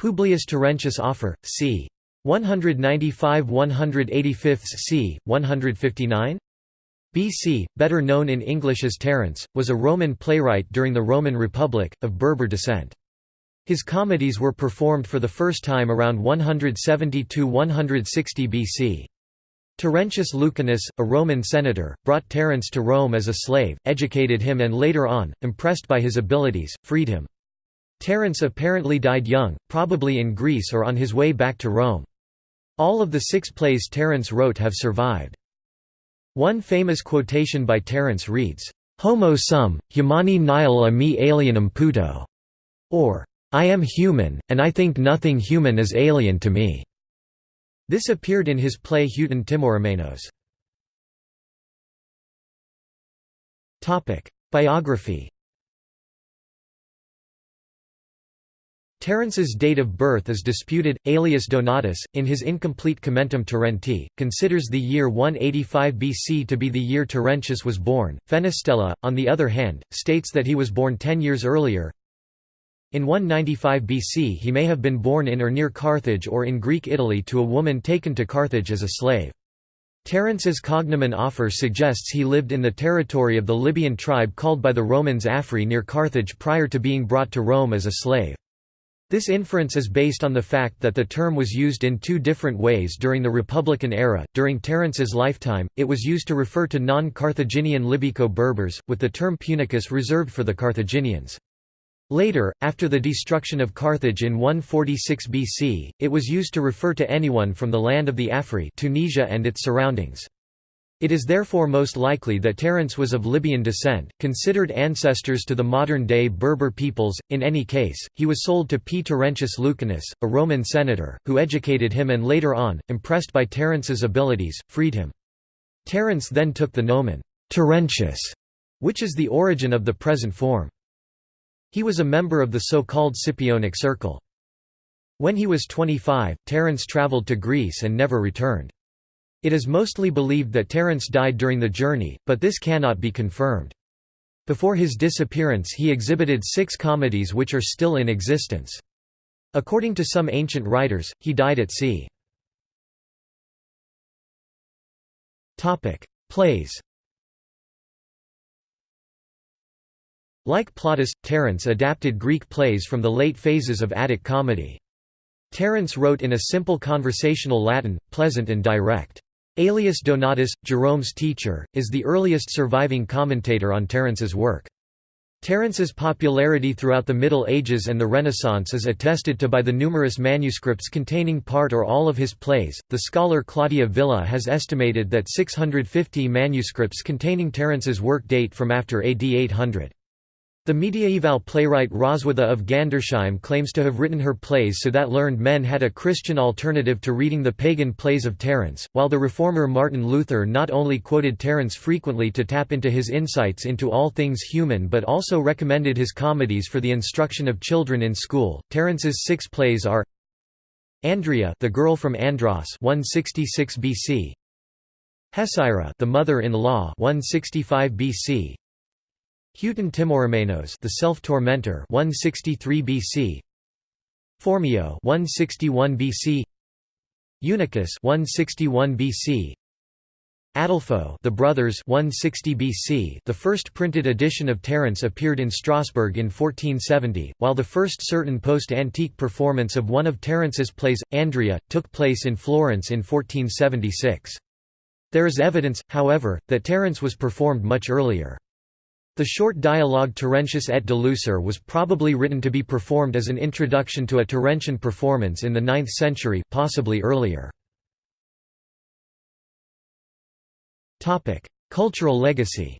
Publius Terentius Afer, c. 195 185 c. 159? BC, better known in English as Terence, was a Roman playwright during the Roman Republic, of Berber descent. His comedies were performed for the first time around 170–160 BC. Terentius Lucanus, a Roman senator, brought Terence to Rome as a slave, educated him and later on, impressed by his abilities, freed him. Terence apparently died young, probably in Greece or on his way back to Rome. All of the six plays Terence wrote have survived. One famous quotation by Terence reads, Homo sum, humani nihil a me alienum puto, or, I am human, and I think nothing human is alien to me. This appeared in his play Heauton Timorumenos. Biography Terence's date of birth is disputed. Aelius Donatus, in his incomplete Commentum Terenti, considers the year 185 BC to be the year Terentius was born. Fenestella, on the other hand, states that he was born ten years earlier. In 195 BC he may have been born in or near Carthage or in Greek Italy to a woman taken to Carthage as a slave. Terence's cognomen Afer suggests he lived in the territory of the Libyan tribe called by the Romans Afri near Carthage prior to being brought to Rome as a slave. This inference is based on the fact that the term was used in two different ways during the Republican era. During Terence's lifetime, it was used to refer to non Carthaginian Libico Berbers, with the term Punicus reserved for the Carthaginians. Later, after the destruction of Carthage in 146 BC, it was used to refer to anyone from the land of the Afri Tunisia and its surroundings. It is therefore most likely that Terence was of Libyan descent, considered ancestors to the modern-day Berber peoples. In any case, he was sold to P. Terentius Lucanus, a Roman senator, who educated him and later on, impressed by Terence's abilities, freed him. Terence then took the nomen Terentius, which is the origin of the present form. He was a member of the so-called Scipionic circle. When he was 25, Terence travelled to Greece and never returned. It is mostly believed that Terence died during the journey, but this cannot be confirmed. Before his disappearance he exhibited six comedies which are still in existence. According to some ancient writers, he died at sea. Plays Like Plautus, Terence adapted Greek plays from the late phases of Attic comedy. Terence wrote in a simple conversational Latin, pleasant and direct. Aelius Donatus, Jerome's teacher, is the earliest surviving commentator on Terence's work. Terence's popularity throughout the Middle Ages and the Renaissance is attested to by the numerous manuscripts containing part or all of his plays. The scholar Claudia Villa has estimated that 650 manuscripts containing Terence's work date from after AD 800. The mediaeval playwright Roswitha of Gandersheim claims to have written her plays so that learned men had a Christian alternative to reading the pagan plays of Terence, while the reformer Martin Luther not only quoted Terence frequently to tap into his insights into all things human but also recommended his comedies for the instruction of children in school. Terence's six plays are Andria, the girl from Andros, 166 BC. Hecyra, the mother-in-law, 165 BC. Heauton Timorumenos, the self-tormentor, 163 BC. Phormio, 161 BC. Eunuchus, 161 BC. Adelphoe, the brothers, 160 BC. The first printed edition of Terence appeared in Strasbourg in 1470, while the first certain post-antique performance of one of Terence's plays, Andria, took place in Florence in 1476. There is evidence, however, that Terence was performed much earlier. The short dialogue Terentius et Delusor was probably written to be performed as an introduction to a Terentian performance in the 9th century possibly earlier. Cultural legacy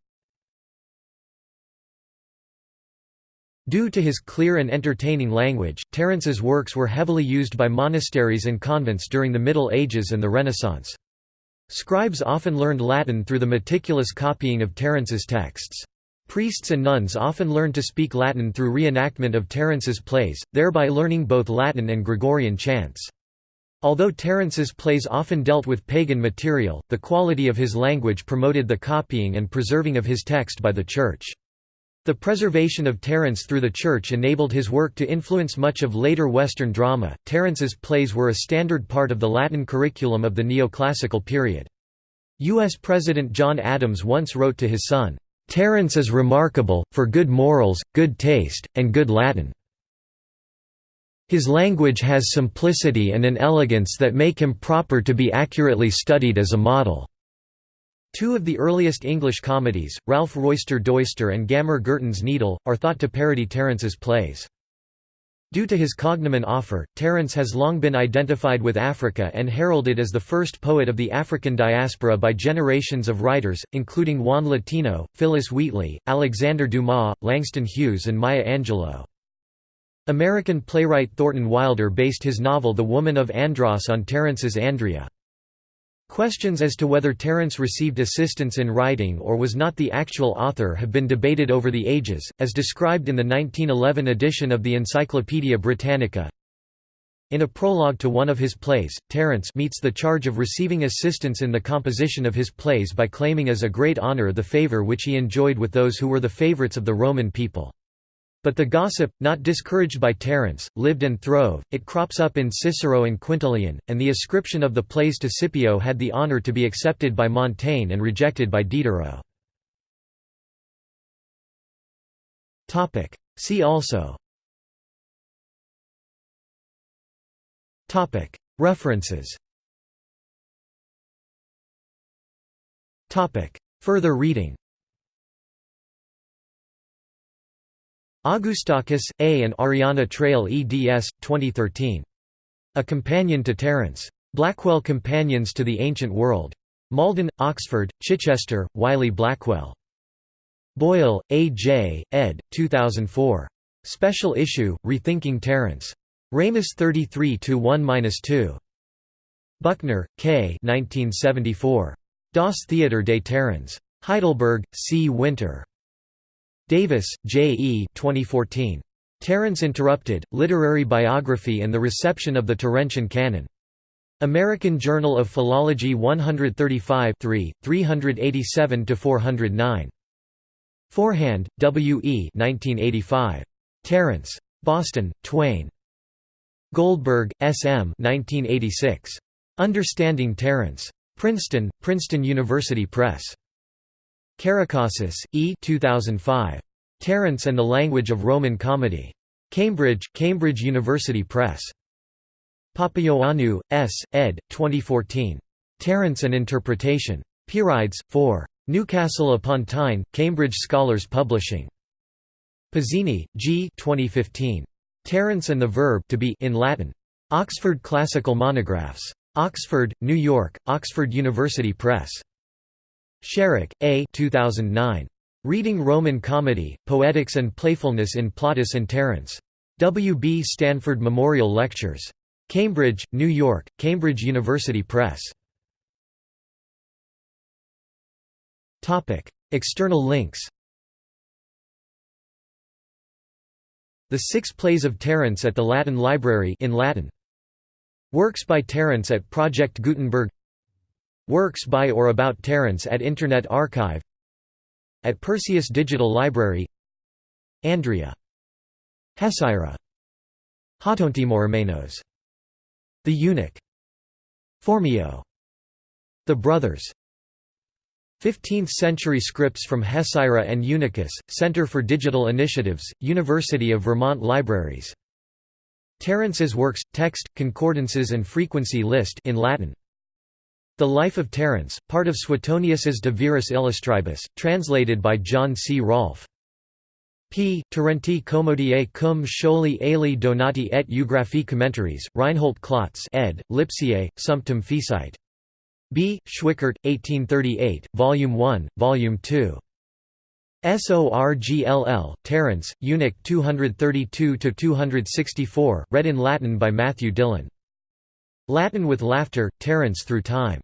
Due to his clear and entertaining language, Terence's works were heavily used by monasteries and convents during the Middle Ages and the Renaissance. Scribes often learned Latin through the meticulous copying of Terence's texts. Priests and nuns often learned to speak Latin through reenactment of Terence's plays, thereby learning both Latin and Gregorian chants. Although Terence's plays often dealt with pagan material, the quality of his language promoted the copying and preserving of his text by the Church. The preservation of Terence through the Church enabled his work to influence much of later Western drama. Terence's plays were a standard part of the Latin curriculum of the neoclassical period. U.S. President John Adams once wrote to his son, Terence is remarkable, for good morals, good taste, and good Latin. His language has simplicity and an elegance that make him proper to be accurately studied as a model. Two of the earliest English comedies, Ralph Roister Doister and Gammer Gurton's Needle, are thought to parody Terence's plays. Due to his cognomen Afer, Terence has long been identified with Africa and heralded as the first poet of the African diaspora by generations of writers, including Juan Latino, Phillis Wheatley, Alexander Dumas, Langston Hughes and Maya Angelou. American playwright Thornton Wilder based his novel The Woman of Andros on Terence's Andria. Questions as to whether Terence received assistance in writing or was not the actual author have been debated over the ages, as described in the 1911 edition of the Encyclopaedia Britannica. In a prologue to one of his plays, Terence meets the charge of receiving assistance in the composition of his plays by claiming as a great honour the favour which he enjoyed with those who were the favourites of the Roman people. But the gossip, not discouraged by Terence, lived and throve, it crops up in Cicero and Quintilian, and the ascription of the plays to Scipio had the honour to be accepted by Montaigne and rejected by Diderot. See also. References. Further reading Augoustakis, A. and Ariana Traill eds. 2013. A Companion to Terence. Blackwell Companions to the Ancient World. Malden, Oxford, Chichester, Wiley Blackwell. Boyle, A. J., ed. 2004. Special issue, Rethinking Terence. Ramus 33-1-2. Buckner, K. 1974. Das Theater des Terence. Heidelberg, C. Winter. Davis, J. E. 2014. Terence Interrupted, Literary Biography and the Reception of the Terentian Canon. American Journal of Philology 135 387–409. Forehand, W. E. 1985. Terence. Boston, Twayne. Goldberg, S. M. 1986. Understanding Terence. Princeton, Princeton University Press. Karakasis, E. 2005. Terence and the Language of Roman Comedy. Cambridge, Cambridge University Press. Papaioannou, S., ed. 2014. Terence and Interpretation. Pierides, 4. Newcastle upon Tyne, Cambridge Scholars Publishing. Pezzini, G. 2015. Terence and the Verb to be in Latin. Oxford Classical Monographs. Oxford, New York, Oxford University Press. Sharrock, A. 2009. Reading Roman Comedy, Poetics and Playfulness in Plautus and Terence. W. B. Stanford Memorial Lectures. Cambridge, New York, Cambridge University Press. External links The Six Plays of Terence at the Latin Library in Latin. Works by Terence at Project Gutenberg Works by or about Terence at Internet Archive At Perseus Digital Library Andria. Hecyra. Hatontimormenos. The Eunuch. Phormio. The Brothers. 15th-century scripts from Hecyra and Eunuchus, Center for Digital Initiatives, University of Vermont Libraries. Terence's works, text, concordances and frequency list in Latin. The Life of Terence, part of Suetonius's De Viris Illustribus, translated by John C. Rolfe. P. Terenti commodie cum scholi ali donati et eugraphie commentaries, Reinhold Klotz ed., Lipsiae, Sumptum Fecite. B. Schwickert, 1838, Volume 1, Volume 2. SORGLL, Terence, Eunuch 232–264, read in Latin by Matthew Dillon. Latin with Laughter, Terence Through Time.